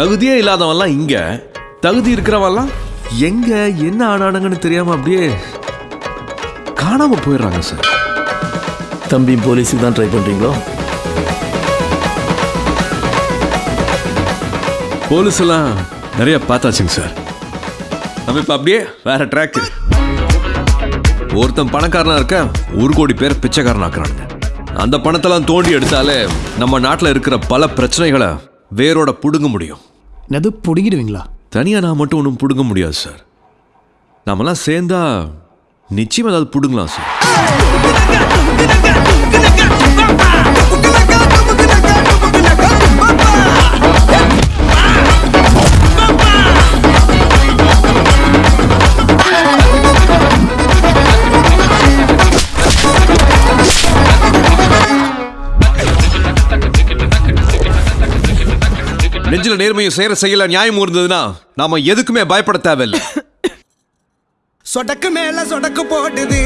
தகுதியே இல்லாதவன்லாம் இங்க. தகுதி இருக்கிறவன்லாம் எங்க என்ன ஆனானுங்கன்னு தெரியாம அப்படியே காணாம போயிடுறாங்க சார். தம்பி போலீஸுக்கு தான் ட்ரை பண்ணுறீங்களோ போலீஸ் எல்லாம் நிறைய பார்த்தாச்சுங்க சார். நம்ம இப்ப அப்படியே வேற ட்ராக் ஒருத்தன் பணக்காரனா இருக்க ஒரு கோடி பேர் பிச்சைக்காரன் ஆக்குறானுங்க. அந்த பணத்தெல்லாம் தோண்டி எடுத்தாலே நம்ம நாட்டில் இருக்கிற பல பிரச்சனைகளை வேரோட புடுங்க முடியும். என்னது பிடுங்கிடுவீங்களா? தனியாக நான் மட்டும் ஒன்றும் பிடுங்க முடியாது சார் நாமெல்லாம் சேர்ந்தா நிச்சயம் ஏதாவது பிடுங்கலாம் சார் நெஞ்சில நேர்மையும் செய்யற செய்யல நியாயம் இருந்ததுன்னா நாம எதுக்குமே பயப்பட தேவையில்லை. சொடக்கு மேல சொடக்கு போட்டுது